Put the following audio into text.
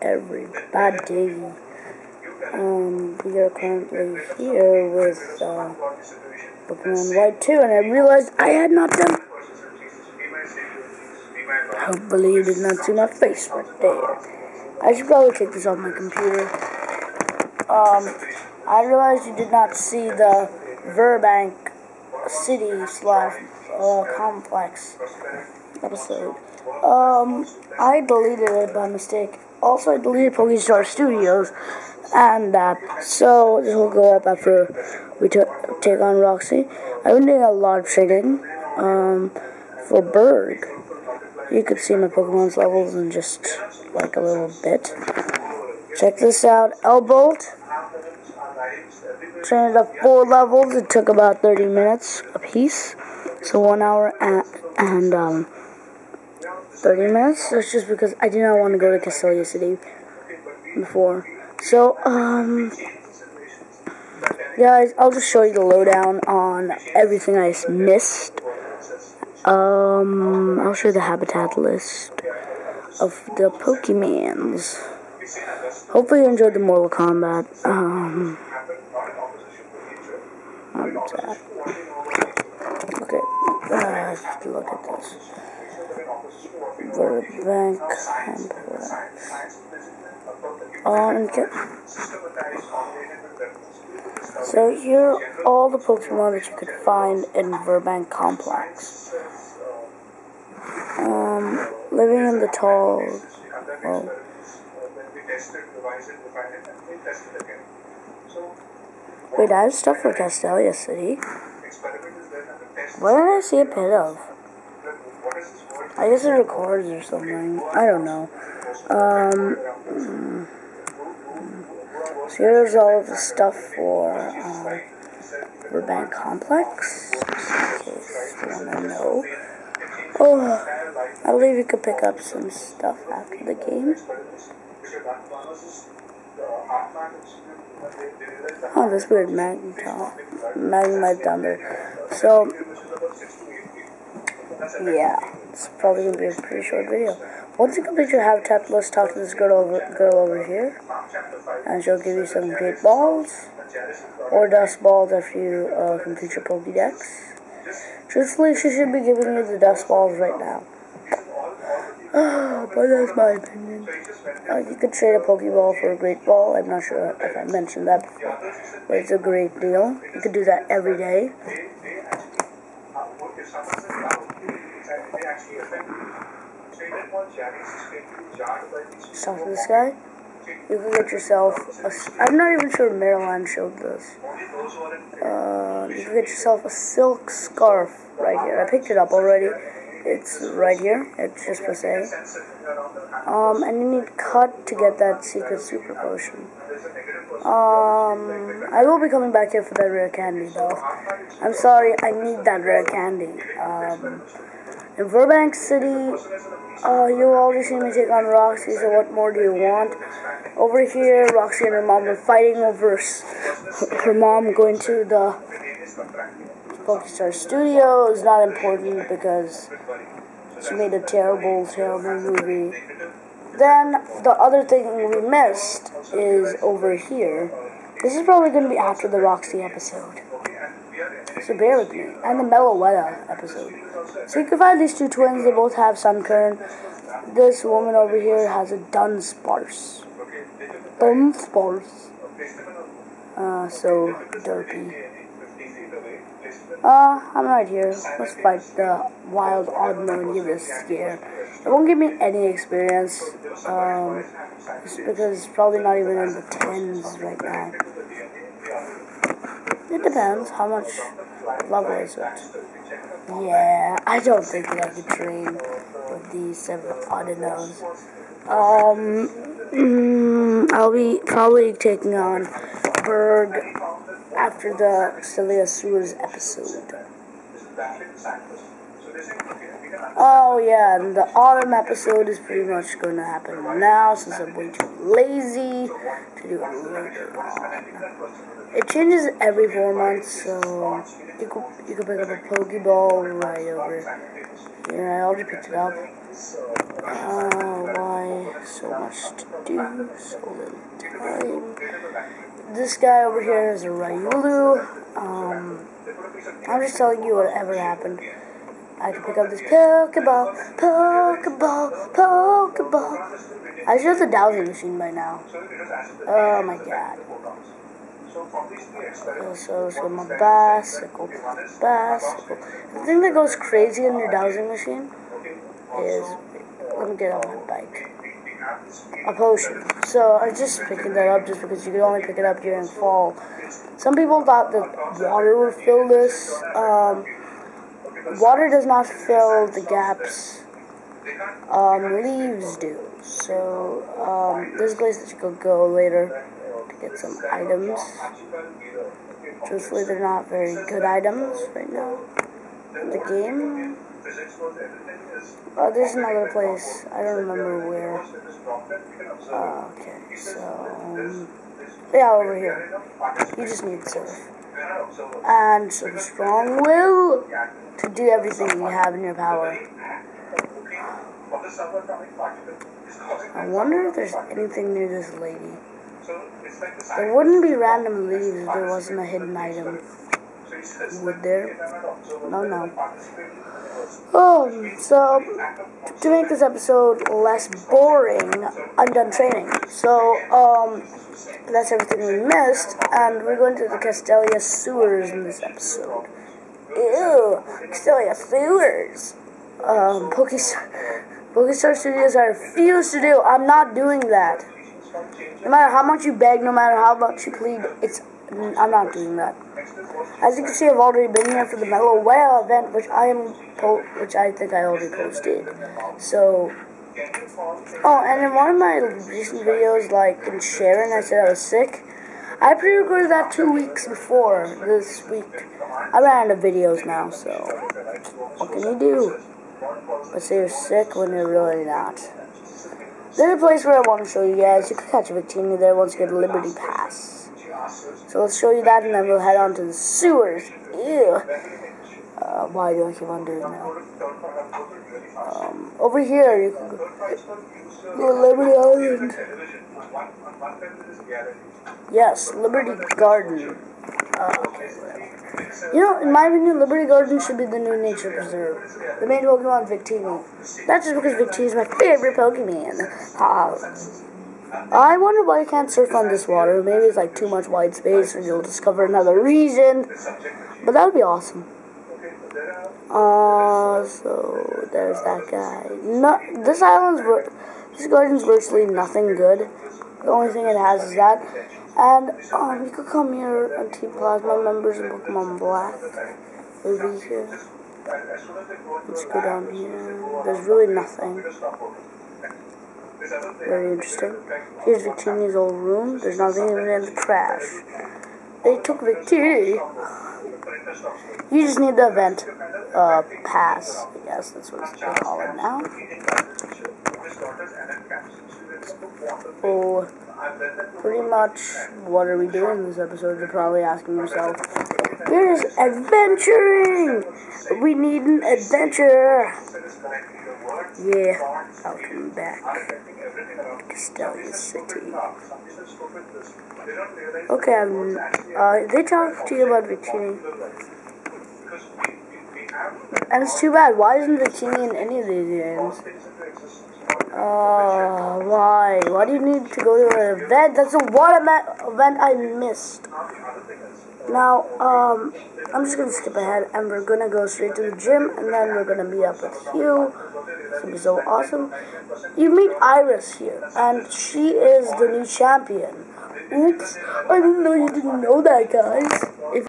everybody. Um, we are currently here with uh, Pokemon White 2, and I realized I had not done. Hopefully, you did not see my face right there. I should probably take this off my computer. Um, I realized you did not see the Virbank City slash uh, complex episode. Um, I deleted it by mistake. Also, I deleted Pokestar Studios and that. So, this will go up after we t- take on Roxie. I've been doing a lot of trading um, for Burgh. You could see my Pokemon's levels in just like a little bit. Check this out. Elbolt. Trained up four levels. It took about 30 minutes a piece. So one hour and, and um, 30 minutes. That's just because I do not want to go to Castelia City before. So, um, guys, I'll just show you the lowdown on everything I missed. Um, I'll show you the habitat list of the Pokemons. Hopefully you enjoyed the Mortal Kombat, um. Okay, uh, let's look at this. Complex. Um, okay. So here are all the Pokemon that you could find in Virbank Complex. Um, living in the tall, well, wait, I have stuff for Castelia City. What did I see a pit of? I guess it records or something. I don't know. Um, so here's all of the stuff for um, Virbank Complex, in case you want to know. Oh, I believe you could pick up some stuff after the game. Oh, this weird magma, magma thunder. So, yeah, it's probably gonna be a pretty short video. Once you complete your habitat, let's talk to this girl over girl over here, and she'll give you some great balls or dusk balls after you uh, complete your Pokédex. Truthfully, she should be giving you the dusk balls right now. but that's my opinion. Uh, you could trade a Pokeball for a Great Ball. I'm not sure if I mentioned that before, but it's a great deal. You could do that every day. To this guy. You can get yourself. A, I'm not even sure Maryland showed this. Uh, you can get yourself a silk scarf right here. I picked it up already. It's right here. It's just for sale. Um, and you need cut to get that secret super potion. Um, I will be coming back here for that rare candy though. I'm sorry, I need that rare candy. Um, in Virbank City, uh, you already see me take on Roxie, so what more do you want? Over here, Roxie and her mom are fighting over her mom going to the Pokestar Studio is not important because she made a terrible, terrible movie. Then, the other thing we missed is over here. This is probably going to be after the Roxie episode. Bear with me. And the Meloetta episode. So you can find these two twins. They both have Sunkern. This woman over here has a Dunsparce. Dunsparce. Uh, so derpy. Uh, I'm right here. Let's fight the wild Oddmo and give a scare. It won't give me any experience, um, because it's probably not even in the tens right now. It depends how much is it. Yeah, I don't think that I could train with these seven Audinoes. Um, mm, I'll be probably taking on Burgh after the Celia Sewers episode. Oh yeah, and the autumn episode is pretty much going to happen now since I'm way too lazy to do it later. It changes every four months, so you could you could pick up a Pokeball right over here. I already picked it up. Oh, why so much to do, so little time. This guy over here is a Riolu. Um, I'm just telling you whatever happened. I can pick up this Pokeball, Pokeball, Pokeball. I should have the dowsing machine by now. Oh my god. So, so my bicycle, bicycle. The thing that goes crazy in your dowsing machine is, let me get on my bike, a potion. So I'm just picking that up just because you could only pick it up during fall. Some people thought that water would fill this. Um, water does not fill the gaps. Um, leaves do. So, um, a place that you could go later to get some items. Truthfully, they're not very good items right now the game. Oh, there's another place. I don't remember where. Uh, okay, so... Um, yeah, over here. You just need surf. And some strong will to do everything you have in your power. I wonder if there's anything near this lady. There wouldn't be random leaves if there wasn't a hidden item. Would there? No, no. Oh, so to make this episode less boring, I'm done training. So, um, that's everything we missed, and we're going to the Castelia sewers in this episode. Ew, Castelia sewers. Um, Pokestar, Pokestar Studios, I refuse to do. I'm not doing that. No matter how much you beg, no matter how much you plead, it's I'm not doing that. As you can see, I've already been here for the Mellow Whale event, which I am, which I think I already posted. So, oh, and in one of my recent videos, like in Sharon, I said I was sick. I pre-recorded that two weeks before this week. I ran out of videos now, so what can you do? But say you're sick when you're really not. There's a place where I want to show you guys. You can catch a Victini there once you get a Liberty Pass. So let's show you that, and then we'll head on to the sewers. Ew. Uh, why do I keep on doing that? Um, over here, you can go, go Liberty Island. Yes, Liberty Garden. Uh, you know, in my opinion, Liberty Garden should be the new nature preserve. The main Pokemon Victini. That's just because Victini is my favorite Pokemon. I wonder why you can't surf on this water. Maybe it's like too much white space and you'll discover another region. But that would be awesome. Uh, so there's that guy. No, this island's, this garden's virtually nothing good. The only thing it has is that. And um, you could come here and Team Plasma members and Pokemon Black will be here. Let's go down here. There's really nothing. Very interesting. Here's Victini's old room. There's nothing even in the trash. They took Victini. You just need the event uh, pass. I guess that's what they call it now. Oh, pretty much what are we doing in this episode? You're probably asking yourself. We're just adventuring! We need an adventure! Yeah, I'll come back. Castelia City. Okay, um, uh, they talked to you about Victini. And it's too bad. Why isn't Victini in any of these games? Uh, why? Why do you need to go to an event? That's a one event I missed. Now, um, I'm just gonna skip ahead and we're gonna go straight to the gym and then we're gonna meet up with Hugh. It's gonna be so awesome. You meet Iris here, and she is the new champion. Oops, I didn't know you didn't know that, guys.